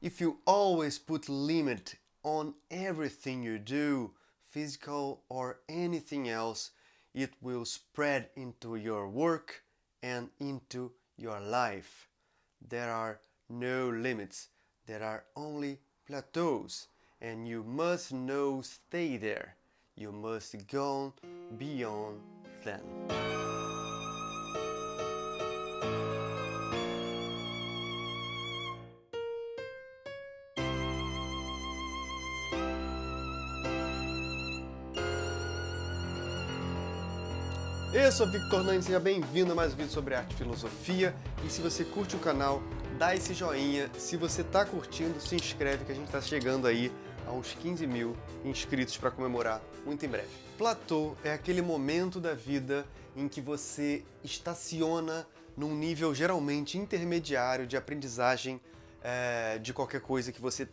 If you always put limit on everything you do, physical or anything else, it will spread into your work and into your life. There are no limits, there are only plateaus, and you must know stay there. You must go beyond them. Eu sou Victor Nani, seja bem-vindo a mais um vídeo sobre arte e filosofia. E se você curte o canal, dá esse joinha. Se você está curtindo, se inscreve que a gente está chegando aí a uns 15 mil inscritos para comemorar muito em breve. Platô é aquele momento da vida em que você estaciona num nível geralmente intermediário de aprendizagem é, de qualquer coisa que você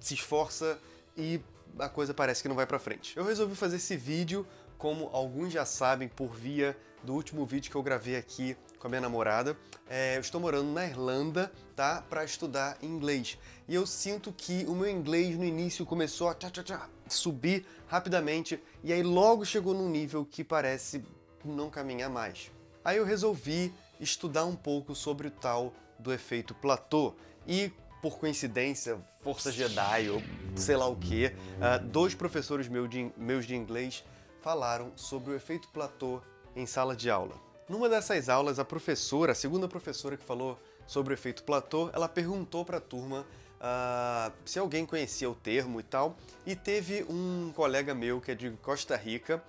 se esforça e a coisa parece que não vai para frente. Eu resolvi fazer esse vídeo como alguns já sabem por via do último vídeo que eu gravei aqui com a minha namorada, é, eu estou morando na Irlanda, tá? Para estudar inglês. E eu sinto que o meu inglês no início começou a tchá, tchá, tchá, subir rapidamente e aí logo chegou num nível que parece não caminhar mais. Aí eu resolvi estudar um pouco sobre o tal do efeito platô e por coincidência, força Jedi ou sei lá o que, uh, dois professores meus de, meus de inglês falaram sobre o efeito platô em sala de aula. Numa dessas aulas, a professora, a segunda professora que falou sobre o efeito platô, ela perguntou para a turma uh, se alguém conhecia o termo e tal, e teve um colega meu que é de Costa Rica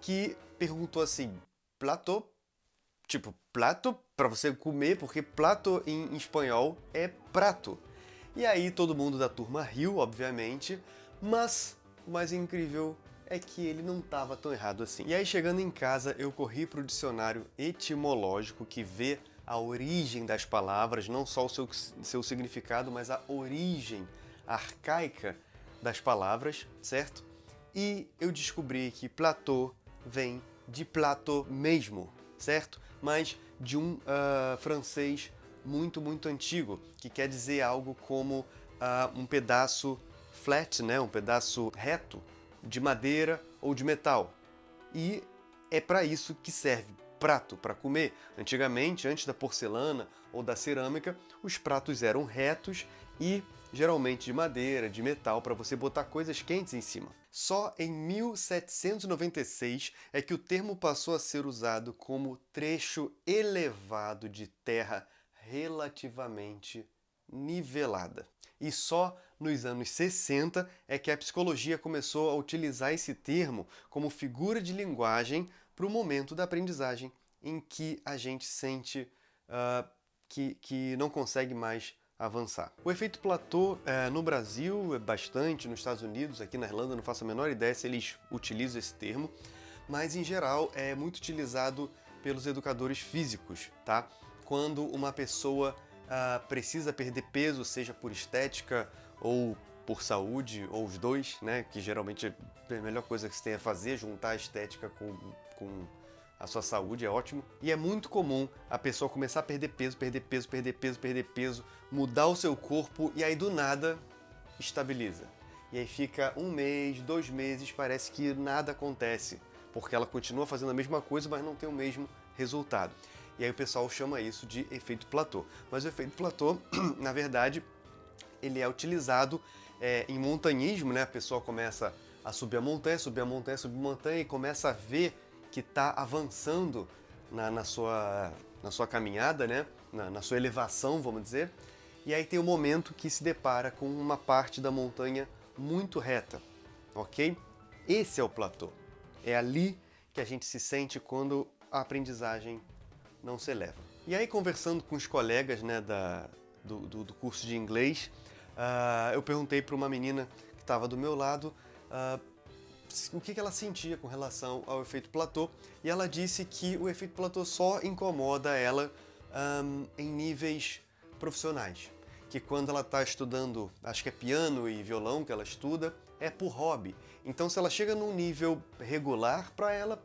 que perguntou assim, platô? Tipo, prato para você comer, porque plato em espanhol é prato. E aí todo mundo da turma riu, obviamente, mas o mais incrível é que ele não estava tão errado assim. E aí chegando em casa eu corri para o dicionário etimológico que vê a origem das palavras, não só o seu, seu significado, mas a origem arcaica das palavras, certo? E eu descobri que platô vem de platô mesmo, certo? Mas de um uh, francês muito, muito antigo, que quer dizer algo como uh, um pedaço flat, né? um pedaço reto, de madeira ou de metal. E é para isso que serve prato para comer. Antigamente, antes da porcelana ou da cerâmica, os pratos eram retos e geralmente de madeira, de metal, para você botar coisas quentes em cima. Só em 1796 é que o termo passou a ser usado como trecho elevado de terra relativamente nivelada. E só nos anos 60 é que a psicologia começou a utilizar esse termo como figura de linguagem para o momento da aprendizagem em que a gente sente uh, que, que não consegue mais avançar. O efeito platô uh, no Brasil é bastante, nos Estados Unidos, aqui na Irlanda não faço a menor ideia se eles utilizam esse termo, mas em geral é muito utilizado pelos educadores físicos, tá? Quando uma pessoa uh, precisa perder peso, seja por estética ou por saúde, ou os dois, né? Que geralmente é a melhor coisa que você tem a fazer, juntar a estética com, com a sua saúde, é ótimo. E é muito comum a pessoa começar a perder peso, perder peso, perder peso, perder peso, mudar o seu corpo e aí do nada estabiliza. E aí fica um mês, dois meses, parece que nada acontece, porque ela continua fazendo a mesma coisa, mas não tem o mesmo resultado. E aí o pessoal chama isso de efeito platô. Mas o efeito platô, na verdade, ele é utilizado é, em montanhismo, né? A pessoa começa a subir a montanha, subir a montanha, subir a montanha e começa a ver que está avançando na, na, sua, na sua caminhada, né? Na, na, sua elevação, vamos dizer. E aí tem o um momento que se depara com uma parte da montanha muito reta, ok? Esse é o platô. É ali que a gente se sente quando a aprendizagem não se eleva. E aí, conversando com os colegas né, da, do, do, do curso de inglês, uh, eu perguntei para uma menina que estava do meu lado uh, o que, que ela sentia com relação ao efeito platô, e ela disse que o efeito platô só incomoda ela um, em níveis profissionais. Que quando ela está estudando, acho que é piano e violão que ela estuda, é por hobby. Então se ela chega num nível regular, para ela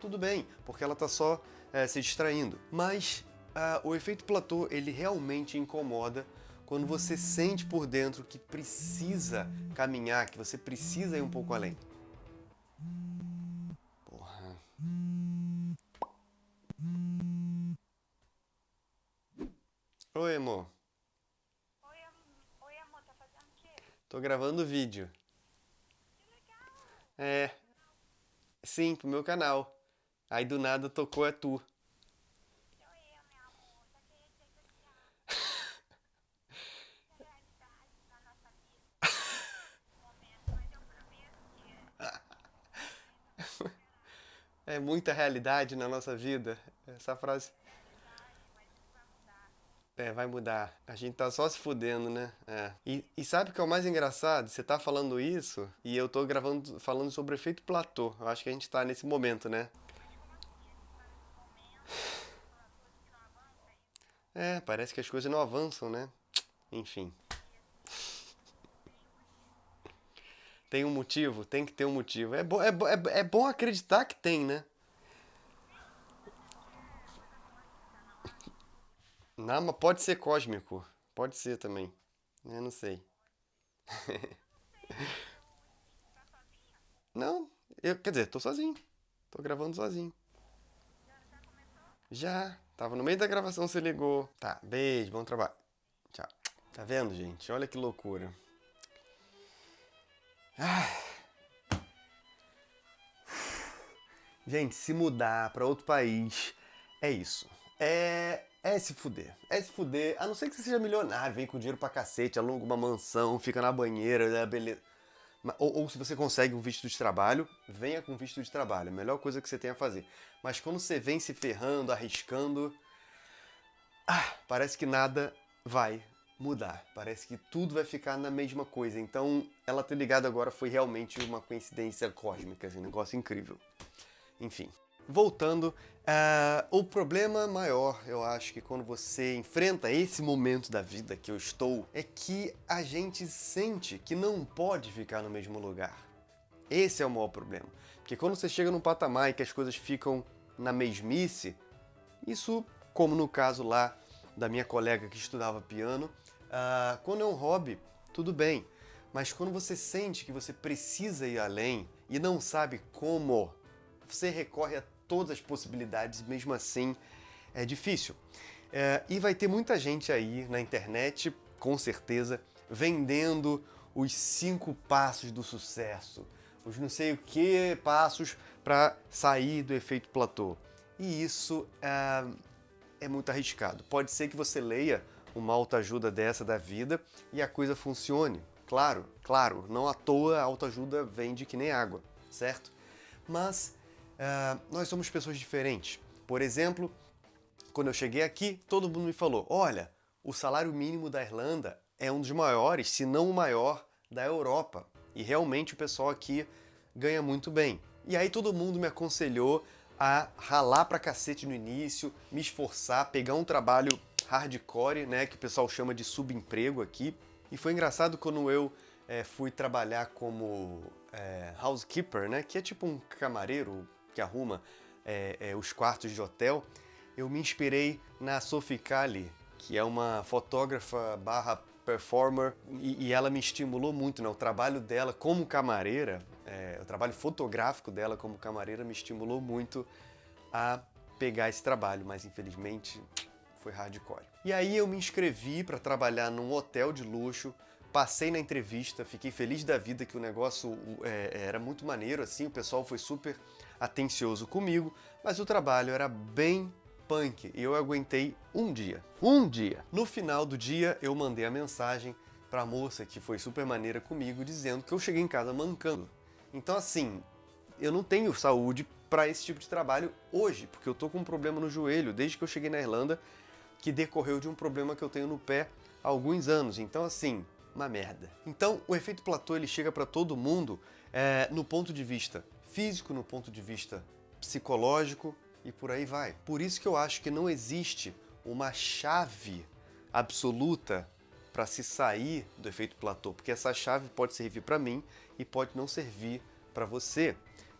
tudo bem, porque ela está só é, se distraindo. Mas uh, o efeito platô ele realmente incomoda quando você sente por dentro que precisa caminhar, que você precisa ir um pouco além. Porra. Oi, amor. Oi, am- Oi, amor, tá fazendo o quê? Tô gravando vídeo. Que legal! É. Sim, pro meu canal. Aí do nada tocou é tu. É muita realidade na nossa vida. Essa frase. É, vai mudar. A gente tá só se fudendo, né? É. E, e sabe o que é o mais engraçado? Você tá falando isso e eu tô gravando, falando sobre o efeito platô. Eu acho que a gente tá nesse momento, né? É, parece que as coisas não avançam, né? Enfim. Tem um motivo? Tem que ter um motivo. É, bo é, bo é, é bom acreditar que tem, né? Não, mas pode ser cósmico. Pode ser também. Eu não sei. Não, eu, quer dizer, tô sozinho. Tô gravando sozinho. Já. Tava no meio da gravação, você ligou. Tá, beijo, bom trabalho. Tchau. Tá vendo, gente? Olha que loucura. Ah. Gente, se mudar pra outro país é isso. É, é se fuder. É se fuder. A não ser que você seja milionário, vem com dinheiro pra cacete, aluga uma mansão, fica na banheira, é beleza. Ou, ou se você consegue um visto de trabalho, venha com visto de trabalho. É a melhor coisa que você tem a fazer. Mas quando você vem se ferrando, arriscando, ah, parece que nada vai mudar. Parece que tudo vai ficar na mesma coisa. Então, ela ter ligado agora foi realmente uma coincidência cósmica, assim, um negócio incrível. Enfim, voltando, ah, o problema maior, eu acho que quando você enfrenta esse momento da vida que eu estou, é que a gente sente que não pode ficar no mesmo lugar. Esse é o maior problema. Porque quando você chega num patamar e que as coisas ficam na mesmice, isso, como no caso lá da minha colega que estudava piano, ah, quando é um hobby, tudo bem. Mas quando você sente que você precisa ir além e não sabe como, você recorre a todas as possibilidades, mesmo assim é difícil. É, e vai ter muita gente aí na internet, com certeza, vendendo os cinco passos do sucesso, os não sei o que passos para sair do efeito platô. E isso é, é muito arriscado. Pode ser que você leia uma autoajuda dessa da vida e a coisa funcione. Claro, claro, não à toa a autoajuda vende que nem água, certo? Mas ah, nós somos pessoas diferentes. Por exemplo, quando eu cheguei aqui, todo mundo me falou: olha, o salário mínimo da Irlanda é um dos maiores, se não o maior, da Europa. E realmente o pessoal aqui ganha muito bem. E aí todo mundo me aconselhou a ralar pra cacete no início, me esforçar, pegar um trabalho hardcore, né, que o pessoal chama de subemprego aqui. E foi engraçado quando eu eh, fui trabalhar como eh, housekeeper, né, que é tipo um camareiro que arruma eh, eh, os quartos de hotel. Eu me inspirei na Sophie Kali, que é uma fotógrafa barra performer, e, e ela me estimulou muito, né? O trabalho dela como camareira, é, o trabalho fotográfico dela como camareira me estimulou muito a pegar esse trabalho, mas infelizmente foi hardcore. E aí eu me inscrevi para trabalhar num hotel de luxo, passei na entrevista, fiquei feliz da vida que o negócio é, era muito maneiro, assim, o pessoal foi super atencioso comigo, mas o trabalho era bem punk e eu aguentei um dia. Um dia! No final do dia, eu mandei a mensagem pra moça que foi super maneira comigo, dizendo que eu cheguei em casa mancando. Então, assim, eu não tenho saúde para esse tipo de trabalho hoje, porque eu tô com um problema no joelho desde que eu cheguei na Irlanda, que decorreu de um problema que eu tenho no pé há alguns anos. Então, assim, uma merda. Então, o efeito platô ele chega para todo mundo é, no ponto de vista físico, no ponto de vista psicológico e por aí vai. Por isso que eu acho que não existe uma chave absoluta para se sair do efeito platô, porque essa chave pode servir para mim e pode não servir para você.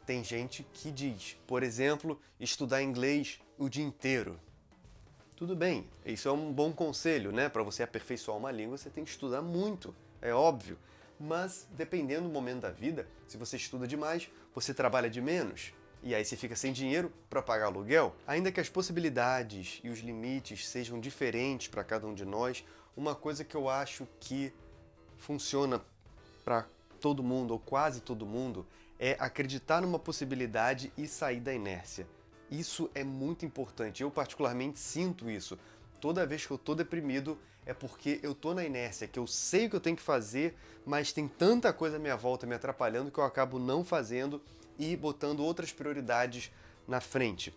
Tem gente que diz, por exemplo, estudar inglês o dia inteiro. Tudo bem, isso é um bom conselho, né? Para você aperfeiçoar uma língua, você tem que estudar muito, é óbvio. Mas dependendo do momento da vida, se você estuda demais, você trabalha de menos. E aí você fica sem dinheiro para pagar aluguel. Ainda que as possibilidades e os limites sejam diferentes para cada um de nós, uma coisa que eu acho que funciona para todo mundo, ou quase todo mundo, é acreditar numa possibilidade e sair da inércia. Isso é muito importante. Eu particularmente sinto isso. Toda vez que eu tô deprimido é porque eu tô na inércia, que eu sei o que eu tenho que fazer, mas tem tanta coisa à minha volta me atrapalhando que eu acabo não fazendo e botando outras prioridades na frente.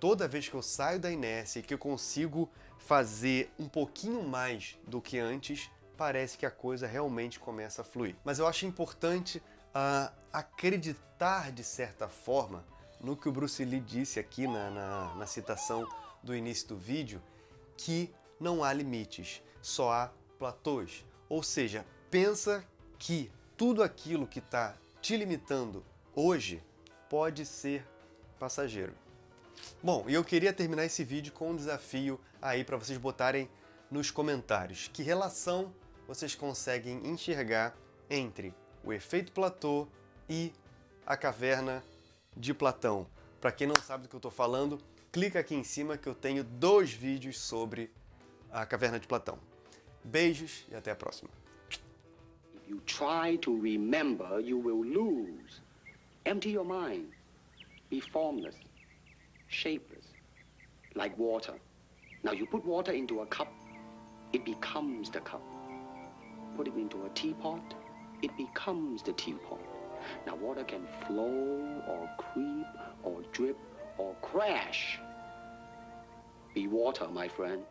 Toda vez que eu saio da inércia e que eu consigo fazer um pouquinho mais do que antes, parece que a coisa realmente começa a fluir. Mas eu acho importante uh, acreditar de certa forma no que o Bruce Lee disse aqui na, na, na citação do início do vídeo, que não há limites, só há platôs. Ou seja, pensa que tudo aquilo que está te limitando hoje pode ser passageiro. Bom, e eu queria terminar esse vídeo com um desafio aí para vocês botarem nos comentários. Que relação vocês conseguem enxergar entre o efeito platô e a caverna de Platão. Para quem não sabe do que eu estou falando, clica aqui em cima que eu tenho dois vídeos sobre a caverna de Platão. Beijos e até a próxima. You try to remember, you will lose. Empty your mind. Be formless, shapeless, like water. Now you put water into a cup, it becomes the cup. Put it into a teapot, it becomes the teapot. Now water can flow or creep or drip or crash. Be water, my friend.